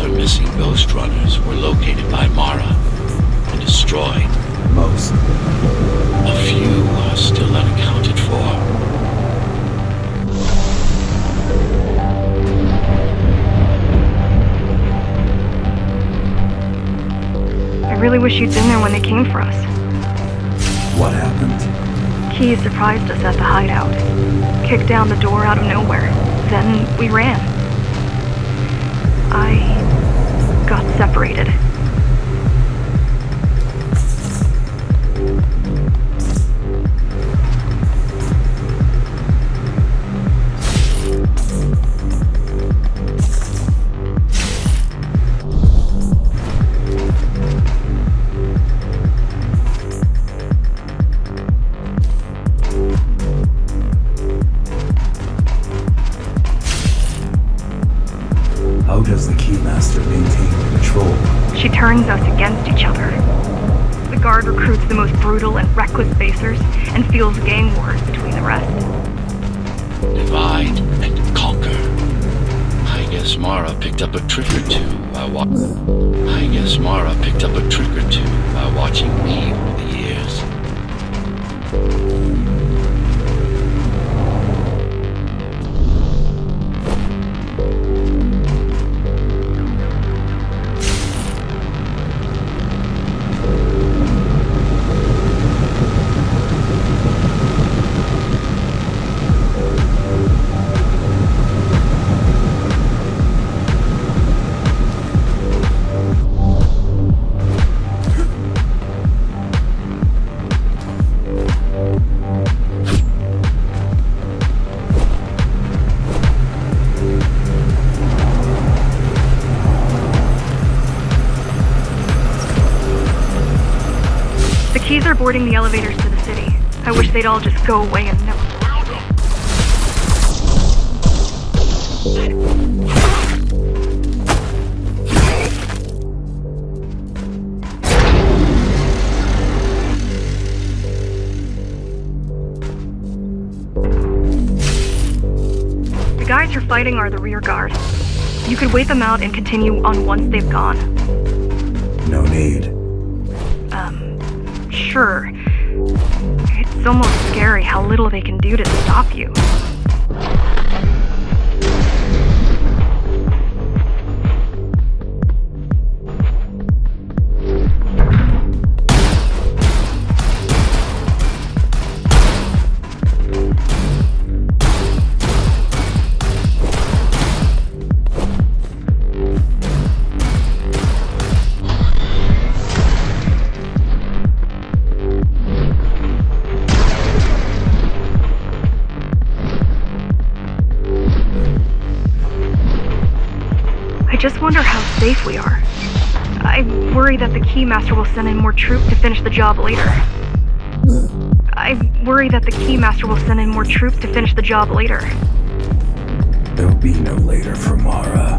other missing Ghost Runners were located by Mara and destroyed. Most. A few are still unaccounted for. I really wish you'd been there when they came for us. What happened? Key surprised us at the hideout. Kicked down the door out of nowhere. Then we ran. I got separated. The Keymaster maintain control? She turns us against each other. The guard recruits the most brutal and reckless basers and fuels gang wars between the rest. Divide and conquer. I guess Mara picked up a trick or two by wa- I guess Mara picked up a trick or two by watching me over the The keys are boarding the elevators to the city. I wish they'd all just go away and never. The guys you're fighting are the rear guard. You could wait them out and continue on once they've gone. No need. Um, sure. It's almost scary how little they can do to stop you. Just wonder how safe we are. I worry that the Keymaster will send in more troops to finish the job later. I worry that the Keymaster will send in more troops to finish the job later. There'll be no later for Mara.